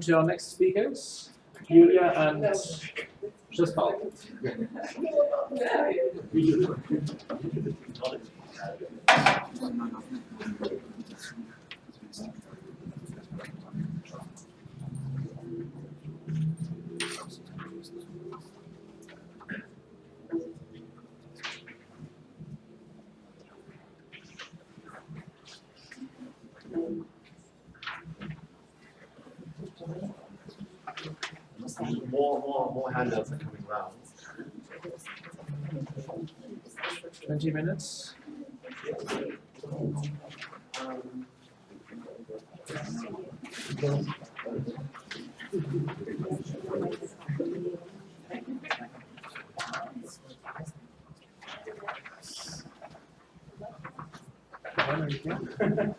to our next speakers, Julia and Przespal. More, more, more handouts are coming around. 20 minutes. Um,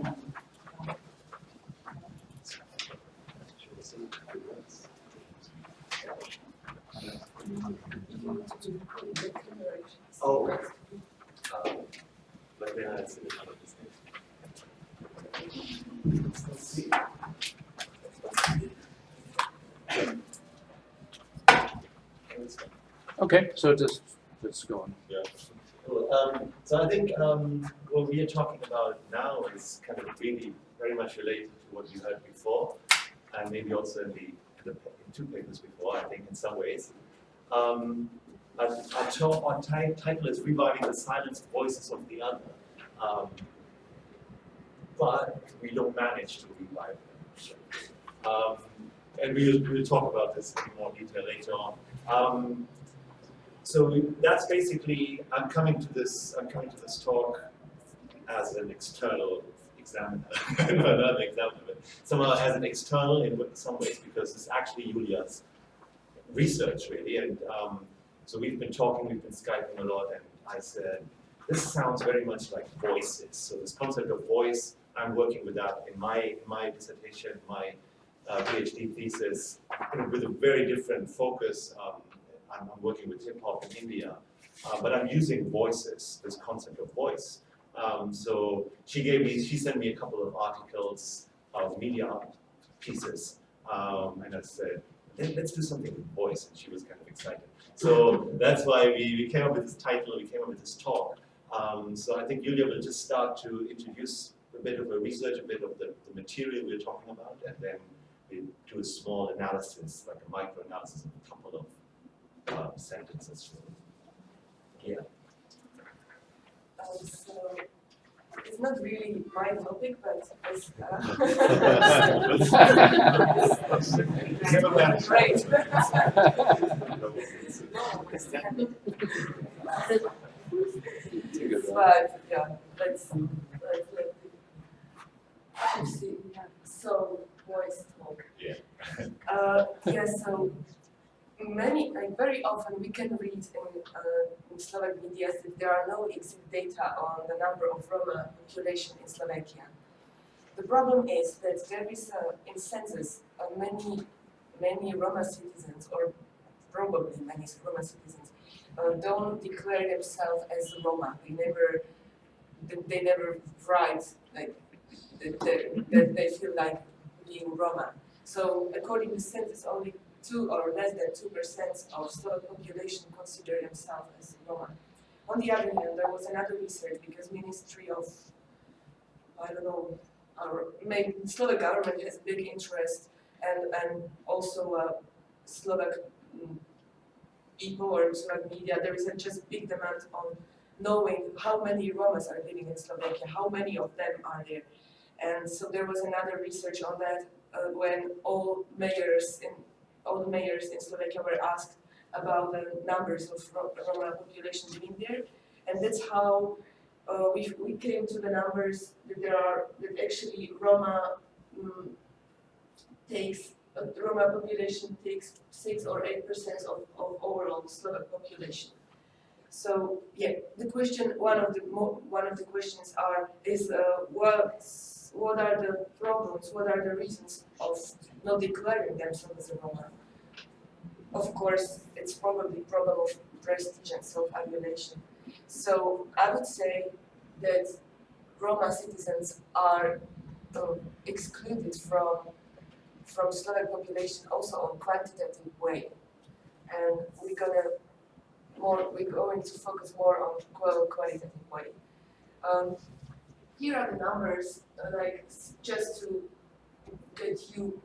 Oh, okay. Um, But then I see the other things. Let's see. Okay, so just let's go. Yeah. Cool. Um, so I think um, what we are talking about now is kind of really very much related to what you heard before, and maybe also in the, the in two papers before. I think in some ways. Um, our, our, title is reviving the silenced voices of the other, um, but we don't manage to revive them. Um, and we'll, we'll talk about this in more detail later on. So that's basically, I'm coming to this, I'm coming to this talk as an external examiner, no, not an examiner, but somehow as an external in some ways because it's actually Julia's research really. And um, so we've been talking, we've been Skyping a lot and I said, this sounds very much like voices. So this concept of voice, I'm working with that in my, my dissertation, my uh, PhD thesis, with a very different focus. Um, I'm, I'm working with hip hop in India, uh, but I'm using voices, this concept of voice. Um, so she gave me, she sent me a couple of articles of media pieces, um, and I said, Let, let's do something with voice, and she was kind of excited. So that's why we, we came up with this title, we came up with this talk. Um, so I think Julia will just start to introduce a bit of a research, a bit of the, the material we're talking about, and then we do a small analysis, like a micro-analysis of a couple of uh, sentences. Yeah. Um, so it's not really my topic, but it's Give a back. uh, great. but yeah, let's let's let let's see. So voice talk. Yeah. Uh, yeah. So many, like very often, we can read in, uh, in Slovak media that there are no exact data on the number of Roma population in Slovakia. The problem is that there is a, in census many many Roma citizens, or probably many Roma citizens, uh, don't declare themselves as Roma. They never they, never write like that that they feel like being Roma. So according to census, only two or less than two percent of Slovak population consider themselves as Roma. On the other hand, there was another research because Ministry of I don't know, our maybe Slovak government has big interest and and also uh, Slovak mm, people or Slovak media. There is a just big demand on knowing how many Romas are living in Slovakia, how many of them are there. And so there was another research on that uh, when all mayors in all the mayors in Slovakia were asked about the numbers of Roma population living there, and that's how uh, we we came to the numbers that there are that actually Roma um, takes uh, Roma population takes six or eight percent of, of overall Slovak population. So yeah, the question one of the one of the questions are is uh, what what are the problems? What are the reasons of not declaring themselves as a Roma? Of course, it's probably problem of prestige and self-adulation. So I would say that Roma citizens are um, excluded from from Slovak population also on quantitative way. And we're gonna more, we're going to focus more on qual- qualitative way. Um, here are the numbers, uh, like just to get you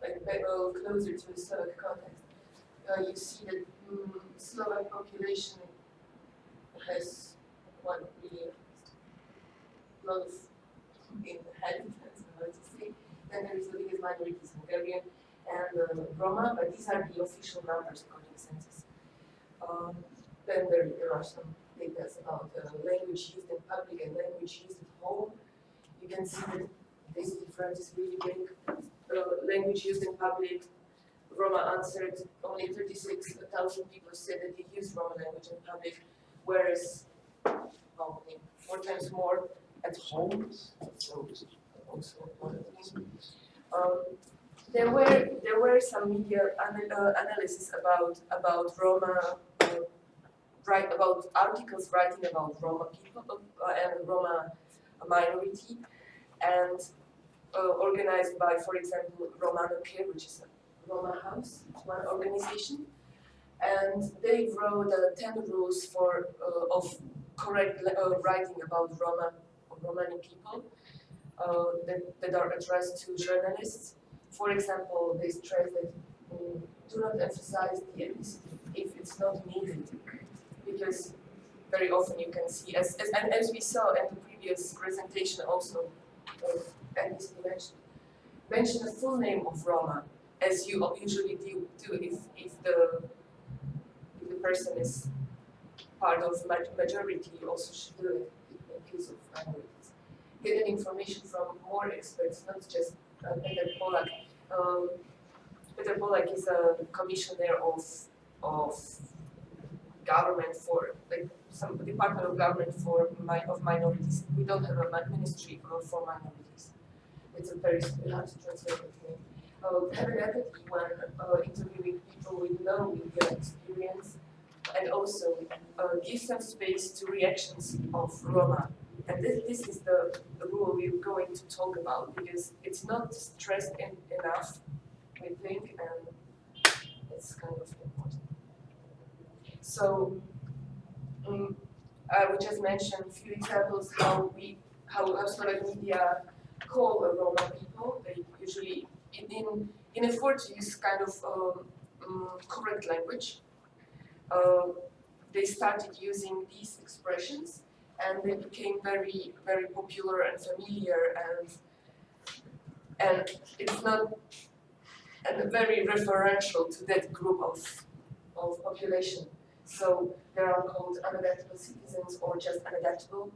like a little closer to the Slovak context. Uh, you see that mm, Slovak population has one million lot of inhabitants, how to say. Then there is the biggest minorities, Hungarian and uh, Roma, but these are the official numbers according to census. Um, then there, there are some data about uh, language used in public and language used at home. You can see that this difference is really big. Uh, language used in public, Roma answered, only 36,000 people said that they use Roma language in public, whereas, well, four times more at home, so also. Um, there were there were some media uh, analysis about about Roma, write about articles writing about Roma people uh, and Roma minority, and uh, organized by, for example, Romano Kher, which is a Roma house, one organization, and they wrote uh, ten rules for uh, of correct uh, writing about Roma Romani people that, that are addressed to journalists. For example, they stress that um, do not emphasize the ethnicity if it's not needed, because very often you can see, as, as, and as we saw in the previous presentation also of ethnicity mentioned, mention the full name of Roma, as you usually do, do if, if the if the person is part of ma- majority, also should do it in case of minorities. Getting information from more experts, not just uh, Peter Pollák. Um, Peter Pollák is a commissioner of of government for like some department of government for mi- of minorities. We don't have a ministry for, minorities. It's a very hard to translate it. Uh, have an empathy when uh, interviewing people with no media experience and also uh, give some space to reactions of Roma. And this, this is the, the rule we're going to talk about because it's not stressed in, enough, we think, and it's kind of important. So, um, I would just mention a few examples how we, how, how Slovak media call a Roma people. They usually, in, in, effort to use kind of um, um, correct language, uh, they started using these expressions and they became very very popular and familiar and and it's not and very referential to that group of of population. So they are called unadaptable citizens or just unadaptable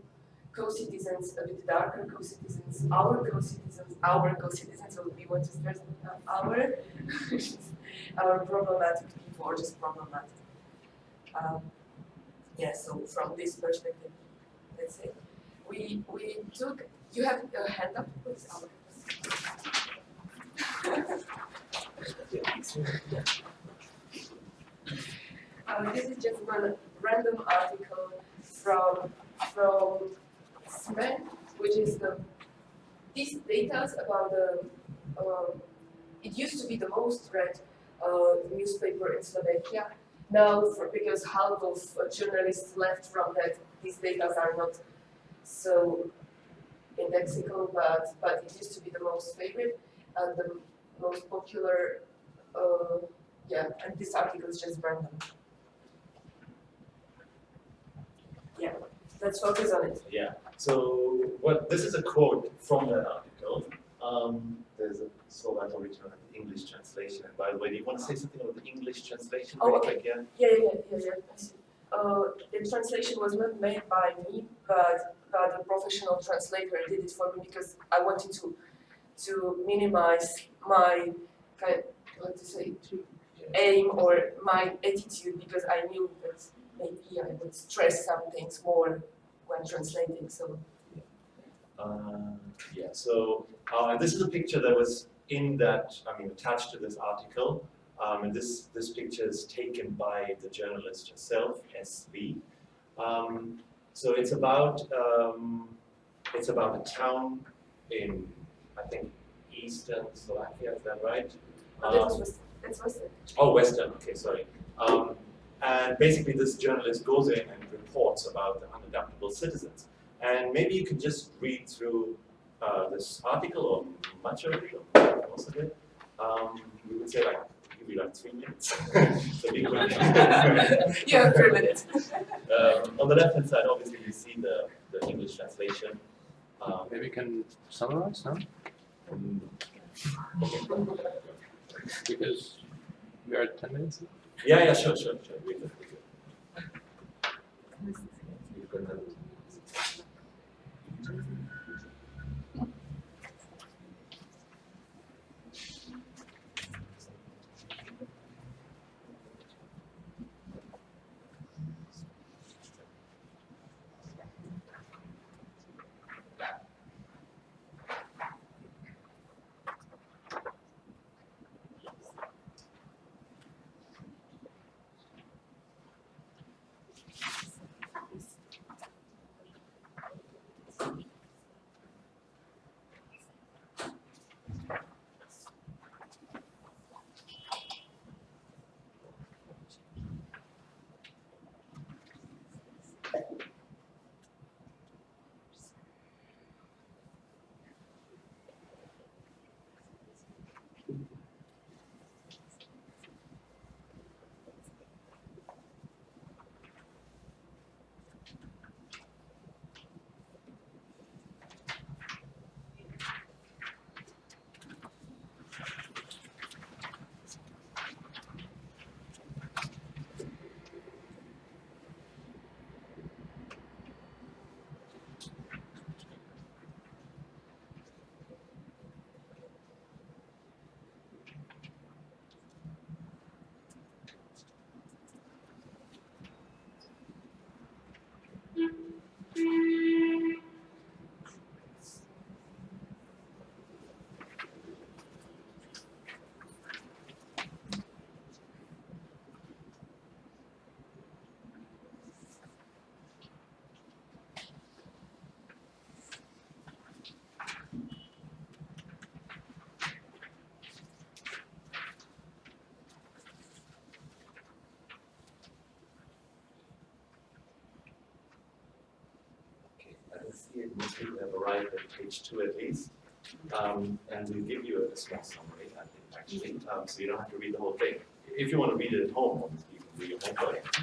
co-citizens, a bit darker co-citizens, our co-citizens, our co-citizens, so we want to stress uh, our, our problematic people or just problematic. Um, yeah, so from this perspective, let's say, we, we took, you have a hand up, please, Uh, this is just one random article from, from SME, which is the, these data about the, um, it used to be the most read uh, newspaper in Slovakia. Now, for, because half of journalists left from that, these data are not so indexical, but, but it used to be the most favorite and the most popular, uh, yeah, and this article is just random. Yeah, let's focus on it. Yeah, so what, this is a quote from that article. Um, there's a Slovak original and English translation. And by the way, do you want to say something about the English translation? Oh, okay. quick, yeah? Yeah, yeah, yeah, yeah, I see. Uh, the translation was not made by me, but, but a professional translator did it for me because I wanted to, to minimize my kind, what to say, aim or my attitude because I knew that maybe I would stress some things more when translating, so. Uh, yeah, so uh, this is a picture that was in that, I mean, attached to this article. Um, and this, this picture is taken by the journalist herself, SV. Um, so it's about, um, it's about a town in, I think, eastern Slovakia, is that right? Oh, that Um, Western. That's Western. Oh, Western, okay, sorry. And basically this journalist goes in and reports about the unadaptable citizens. And maybe you can just read through uh, this article or much of it, or most of it. Um, we would say like, give you like three minutes. so be quick. You three minutes. um, on the left hand side, obviously you see the, the English translation. Um, Maybe you can summarize, no? Because we are at ten minutes. Yeah, yeah, sure, sure, sure. Read see it, people have arrived at page two at least. Um, and we'll give you a small summary, I think, actually, um, so you don't have to read the whole thing. If you want to read it at home, obviously, you can read your homework.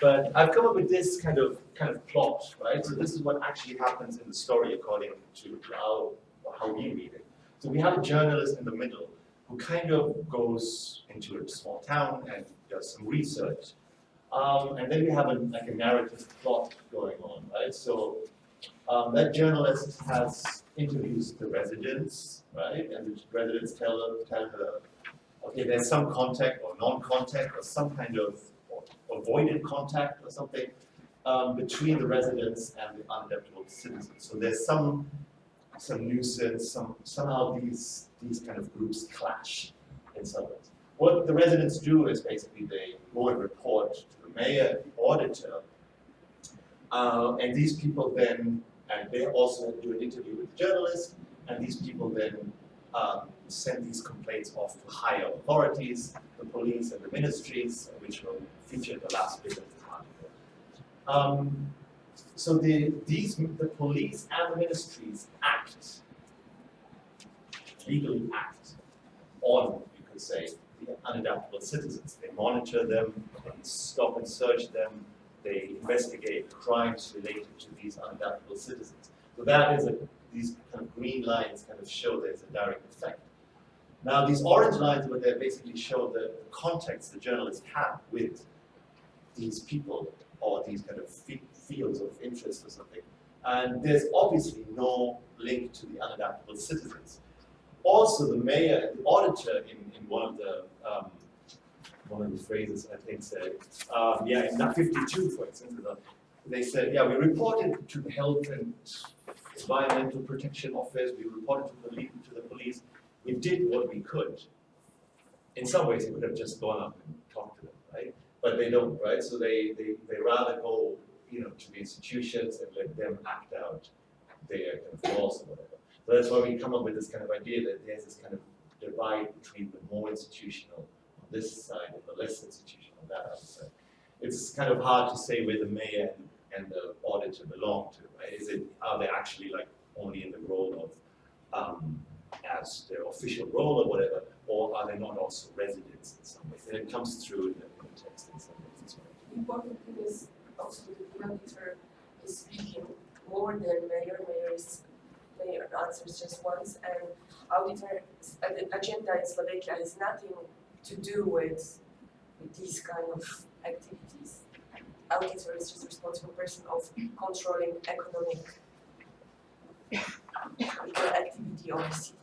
But I've come up with this kind of, kind of plot, right? So this is what actually happens in the story according to how, how we read it. So we have a journalist in the middle who kind of goes into a small town and does some research. Um, and then we have a, like a narrative plot going on, right? So um, that journalist has interviews the residents, right? And the residents tell her, tell her, okay, there's some contact or non-contact or some kind of avoided contact or something um, between the residents and the unadaptable citizens. So there's some some nuisance, some somehow these these kind of groups clash in some ways. What the residents do is basically they go and report to the mayor, the auditor, uh, and these people then, and they also do an interview with the journalist, and these people then um, send these complaints off to higher authorities, the police and the ministries, which will feature the last bit of the article. Um, so the, these, the police and the ministries act, legally act on, you could say, the unadaptable citizens. They monitor them, they stop and search them, they investigate crimes related to these unadaptable citizens. So that is a, these kind of green lines kind of show there's a direct effect. Now these orange lines over they basically show the context the journalists have with these people or these kind of fields of interest or something. And there's obviously no link to the unadaptable citizens. Also, the mayor and the auditor in, in one of the um, one of the phrases I think said, um, yeah, in that 52, for example, they said, yeah, we reported to the health and environmental protection office, we reported to the police, to the police, we did what we could. In some ways, we could have just gone up and talked to them, right? But they don't, right? So they, they, they rather go, you know, to the institutions and let them act out their kind of laws or whatever. So that's why we come up with this kind of idea that there's this kind of divide between the more institutional on this side and the less institutional on that other side. It's kind of hard to say where the mayor and, the auditor belong to, right? Is it, are they actually like only in the role of, um, as their official role or whatever, or are they not also residents in some ways? And it comes through in the, in the text in some ways as well. The important thing is also the auditor is speaking more than mayor, mayor is, mayor answers just once, and auditor, agenda in Slovakia has nothing to do with, with these kind of activities. Auditor is just responsible person of controlling economic activity of the city.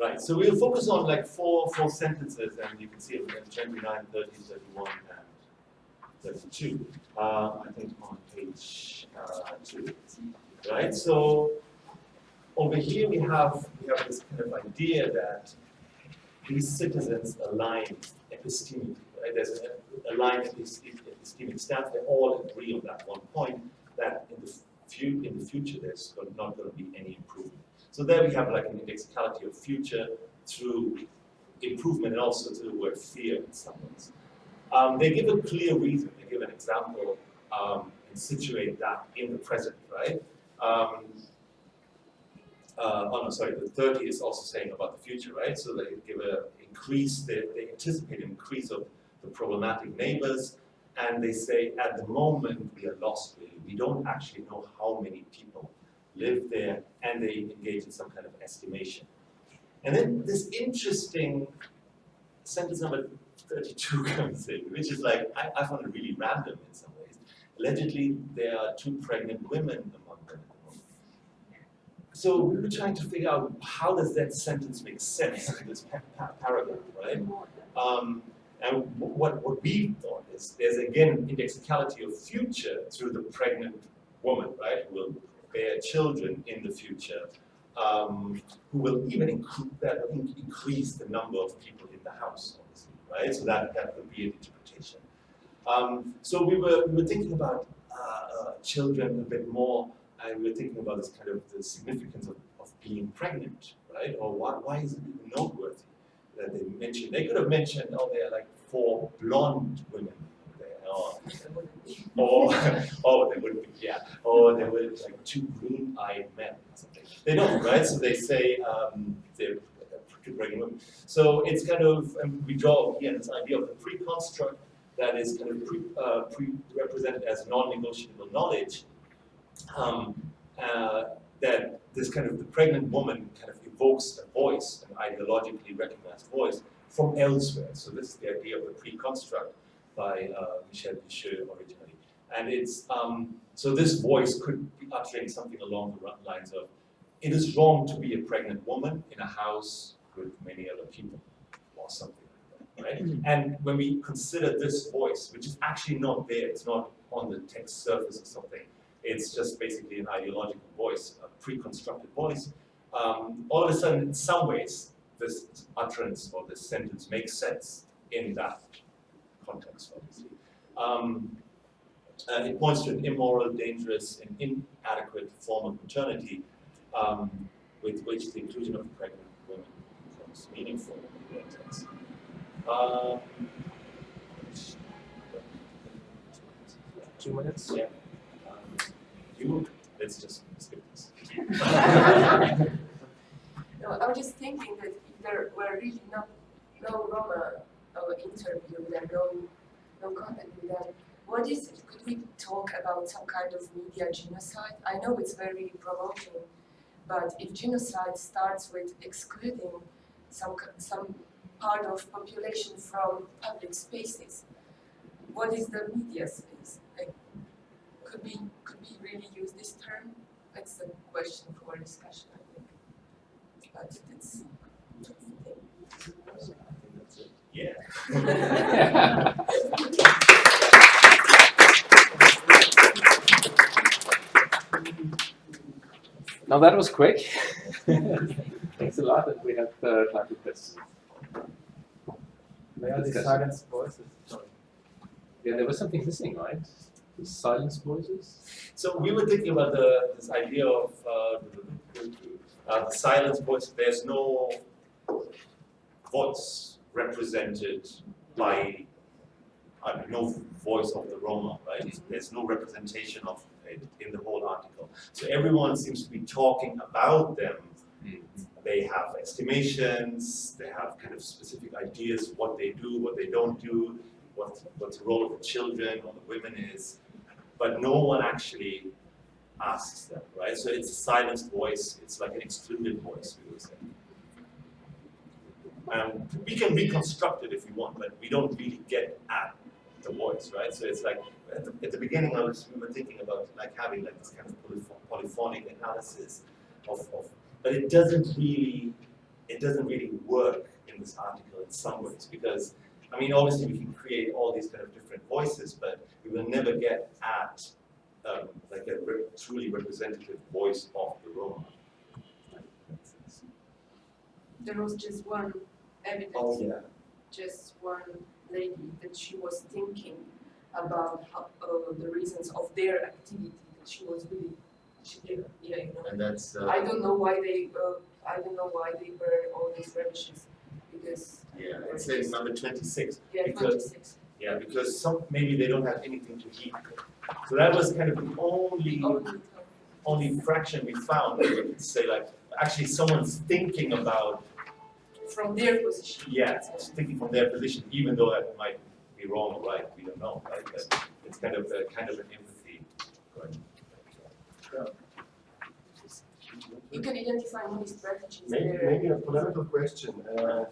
Right, so we'll focus on like four, four sentences, and you can see it in 29, 30, 31, and 32. Uh, I think on page uh, two. Right, so over here we have we have this kind of idea that these citizens align epistemically. Right? There's a, a line epistemic stance. They all agree on that one point that in the few, in the future there's not going to be any improvement. So there we have like an indexicality of future through improvement and also to the word fear in some ways. Um, they give a clear reason, they give an example um, and situate that in the present, right? Um, uh, oh no, sorry, the 30 is also saying about the future, right? So they give a increase, they, they anticipate an increase of the problematic neighbors, and they say at the moment we are lost really. We don't actually know how many people live there, and they engage in some kind of estimation. And then this interesting sentence number 32 comes in, which is like, I, I found it really random in some ways. Allegedly, there are two pregnant women among. So we were trying to figure out how does that sentence make sense in this pa pa paragraph, right? Um, and what, what we thought is there's again indexicality of future through the pregnant woman, right, who will bear children in the future, um, who will even incre that increase the number of people in the house, obviously, right? So that, that would be an interpretation. Um, so we were, we were thinking about uh, uh, children a bit more, and we were thinking about this kind of the significance of, of being pregnant, right? Or why, why is it noteworthy that they mentioned? They could have mentioned, oh, there are like four blonde women or, or oh, they would be, yeah, or there were like two green-eyed men or something. They don't, right? So they say um, they're pregnant women. So it's kind of, and we draw again this idea of the pre-construct that is kind of pre, uh, pre represented as non-negotiable knowledge, um, uh, that this kind of the pregnant woman kind of evokes a voice, an ideologically recognized voice, from elsewhere. So this is the idea of the pre-construct by uh, Michel Pêcheux originally. And it's, um, so this voice could be uttering something along the lines of, it is wrong to be a pregnant woman in a house with many other people, or something like that, right? And when we consider this voice, which is actually not there, it's not on the text surface or something, it's just basically an ideological voice, a pre-constructed voice, um, all of a sudden, in some ways, this utterance or this sentence makes sense in that context, obviously. Um, uh, it points to an immoral, dangerous, and inadequate form of maternity um, with which the inclusion of pregnant women becomes meaningful in the context. Um, Two minutes? yeah. You, let's just skip this. No, I was just thinking that if there were really no, no Roma uh, interview and no, no contact with them, what is it? Could we talk about some kind of media genocide? I know it's very provoking, but if genocide starts with excluding some, some part of population from public spaces, what is the media space? Could could we really use this term? That's a question for discussion, I think. But it's, it's. Yeah. Now that was quick. Thanks a lot, and we have uh, time for questions. Where are the Discussion. silenced voices? Sorry. Yeah, there was something missing, right? The silence voices? So we were thinking about the, this idea of uh, uh, the silence voice. There's no voice represented by uh, no voice of the Roma, right? There's no representation of it in the whole article. So everyone seems to be talking about them. They have estimations, they have kind of specific ideas what they do, what they don't do, what, what the role of the children or the women is, but no one actually asks them, right? So it's a silenced voice, it's like an excluded voice, we would say. Um, we can reconstruct it if we want, but we don't really get at the voice, right? So it's like at the, at the beginning, I was we were thinking about like having like this kind of polyph- polyphonic analysis of, of, but it doesn't really, it doesn't really work in this article in some ways because I mean, obviously we can create all these kind of different voices, but we will never get at um, like a re- truly representative voice of the Roma. There was just one evidence, Oh yeah. just one lady that she was thinking about how, uh, the reasons of their activity. That she was really, she did, yeah, you know. And that's uh, I don't know why they, uh, I don't know why they burn all these radishes because yeah, it's in number twenty-six. yeah, Because- 26. Yeah, because some maybe they don't have anything to eat. So that was kind of the only Only only fraction we found where we could say like actually someone's thinking about from their position. yeah, thinking from their position, even though that might be wrong or right, we don't know, right? But it's kind of a kind of an empathy. Right? You can identify many strategies Maybe, maybe a political question. Uh,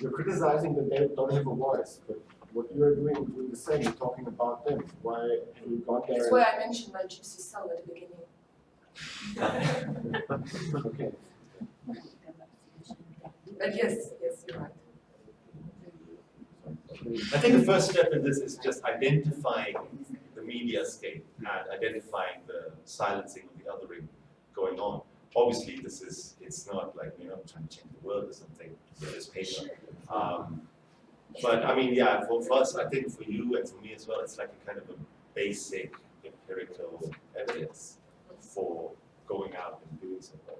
you're criticizing that they don't have a voice, but what you're doing, doing the same, you're talking about them. Why have you gone That's why I mentioned my gypsy son at the beginning. Okay. But yes, yes, you're right. I think the first step in this is just identifying the media scape and identifying the silencing of the othering going on. Obviously, this is, it's not like, you know, trying to change the world or something with this paper. Um, but I mean, yeah, for, for us, I think for you and for me as well, it's like a kind of a basic empirical evidence for going out and doing something.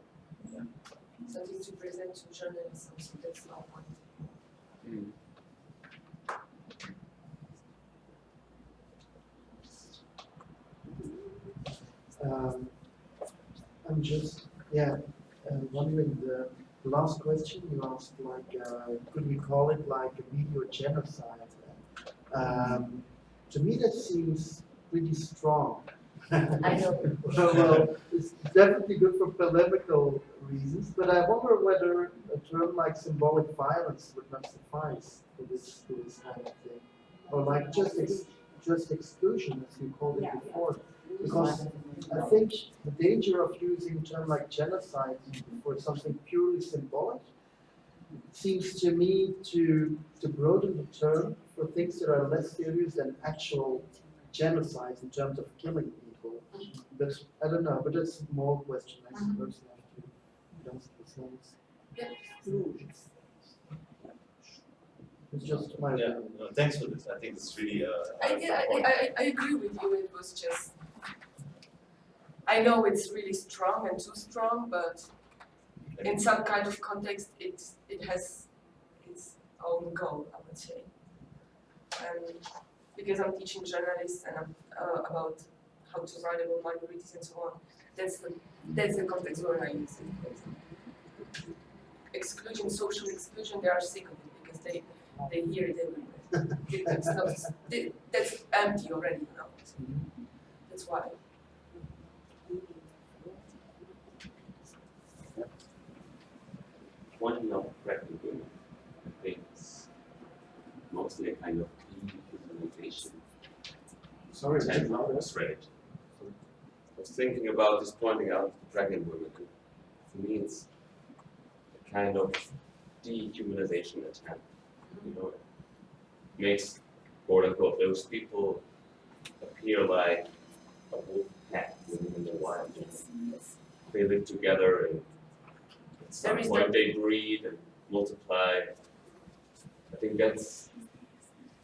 Something to present to journalists, so that's our point. Um, I'm just, yeah, uh, wondering the last question you asked, like, uh, could we call it like a media genocide? Um, to me, that seems pretty strong. I know. well, well, it's definitely good for polemical reasons, but I wonder whether a term like symbolic violence would not suffice for this, for this kind of thing. Or like just ex- just exclusion, as you called it before. Because I think the danger of using a term like genocide for something purely symbolic seems to me to, to broaden the term for things that are less serious than actual genocides in terms of killing people. But I don't know, but that's a more question I suppose you have to ask yourselves. It's just my Yeah, no, thanks for this. I think it's really uh, I, a yeah. I, I, I agree with you, it was just, I know it's really strong and too strong, but in some kind of context, it, it has its own goal, I would say. And because I'm teaching journalists and I'm, uh, about how to write about minorities and so on, that's the, that's the context where I use it. Exclusion, social exclusion, they are sick of it because they, they hear it everywhere. It's not- that's empty already, know. That's why. Pointing out pregnant women, I think it's mostly a kind of dehumanization Sorry, Ten Matthias. rate. I was thinking about just pointing out pregnant women. For me, it's a kind of dehumanization attempt. You know, it makes quote unquote those people appear like a wolf pack living in the wild. They live together and some There is point they breed and multiply. I think that's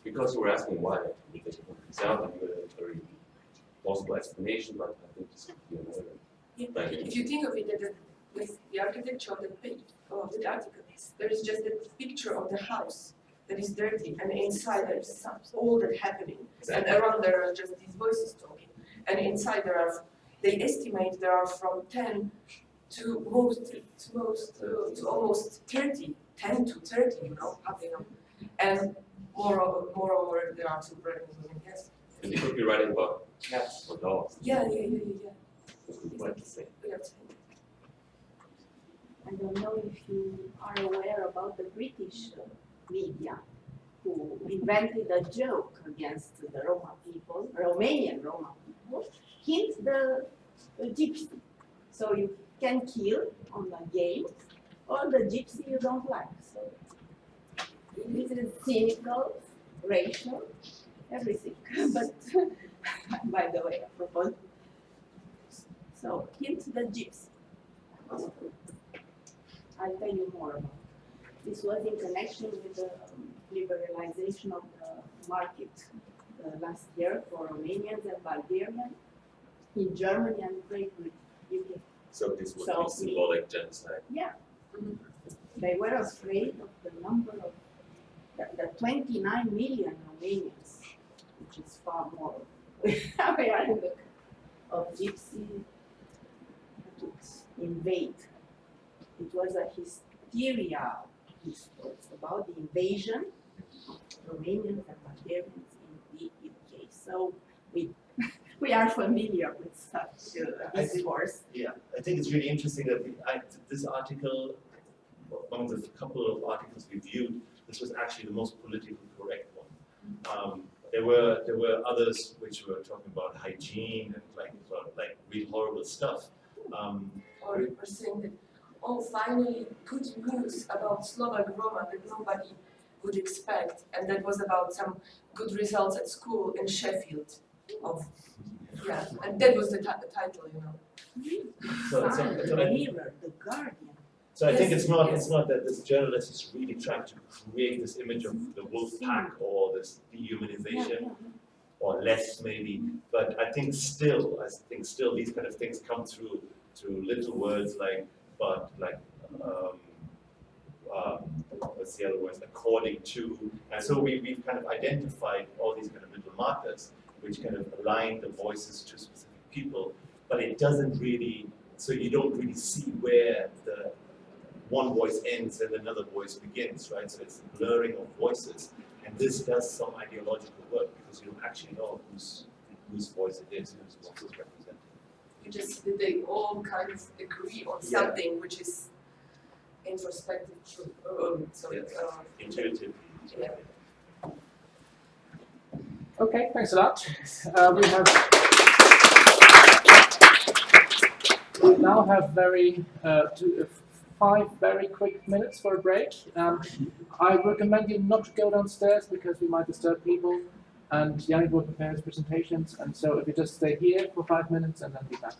because you were asking why, Because it sounds like a very plausible explanation, but I think this could be another. Yeah. If you think of it, that the- with the architecture of the page, of the article, there is just a picture of the house that is dirty, and inside there is all that happening. And around there are just these voices talking. And inside there are, they estimate there are from ten to most, to most, uh, to almost 30, 10 to thirty, you know, happening. And moreover, moreover, there are two pregnant women, yes. And you could be writing about cats or dogs, Yeah, yeah, yeah, yeah, yeah, this would be quite the same. we have to- I don't know if you are aware about the British uh, media who invented a joke against the Roma people, Romanian Roma people, hint the, the gypsy. So you can kill on the game or the gypsy you don't like. So this is cynical, racial, everything. but by the way, apropos. So hint the gypsy. I'll tell you more about. This was in connection with the um, liberalization of the market uh, last year for Romanians and Bulgarians in Germany and Great Britain. So this would So be symbolic genocide. Yeah. They were afraid of the number of, the, the twenty-nine million Romanians, which is far more. we are in the, of gypsy to invade. It was a hysteria, about the invasion of Romanians and Bulgarians in the UK. So we, we are familiar with such uh, I think- discourse. Yeah, I think it's really interesting that we- I, this article, one of the couple of articles we viewed, this was actually the most politically correct one. Um, there were there were others which were talking about hygiene and like sort like really horrible stuff. Um, or, or saying that, oh, finally, good news about Slovak Roma that nobody would expect, and that was about some good results at school in Sheffield. Of, yeah, and that was the, the title, you know. so, so, Sun, so the I, Mirror, the Guardian. so I think it's not yes. it's not that this journalist is really trying to create this image of the wolf pack or this dehumanization. or less maybe, but I think still, I think still these kind of things come through through little words like, but like, um, um, what's the other words, according to, and so we, we've kind of identified all these kind of little markers which kind of align the voices to specific people, but it doesn't really, so you don't really see where the one voice ends and another voice begins, right? So it's a blurring of voices. And this does some ideological work because you don't actually know whose whose voice it is, and whose voice is represented. You just they all kind of agree on Yeah. something which is introspective. Um, so Yes. uh, Intuitively. Yeah. Okay, thanks a lot. Uh, we have we now have very uh, two, uh, five very quick minutes for a break. Um, I recommend you not to go downstairs because we might disturb people. And Yannick will prepare his presentations, and so if you just stay here for five minutes and then be back.